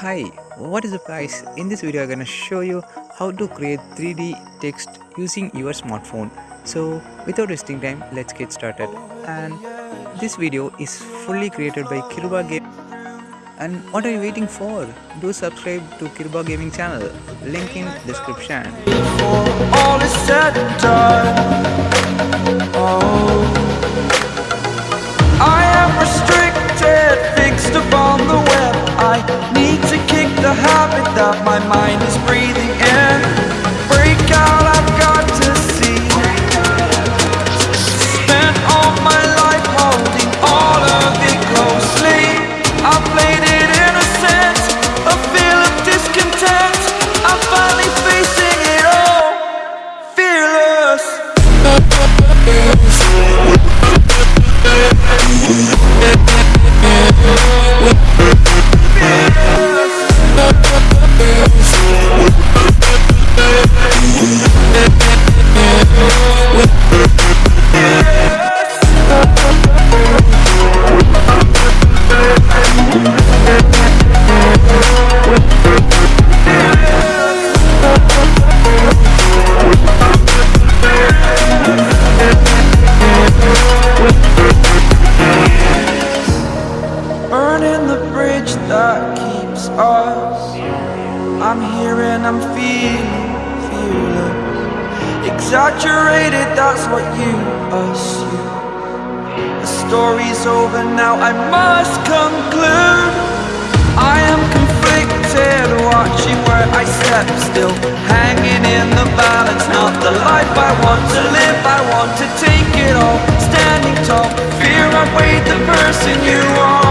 Hi, what is the price? In this video I'm gonna show you how to create 3D text using your smartphone. So without wasting time, let's get started. And this video is fully created by Kiruba Game. And what are you waiting for? Do subscribe to Kiruba Gaming channel. Link in description. My mind is breathing in. Break out, I've got to see. Spent all my life holding all of it closely. I played it innocent, a feel of discontent. I'm finally facing it all, fearless. Burning that keeps us. I'm here and I'm feeling. Exaggerated, that's what you assume. The story's over now, I must conclude. I am conflicted, watching where I step still. Hanging in the balance, not the life I want to live. I want to take it all, standing tall. Fear I weighed the person you are.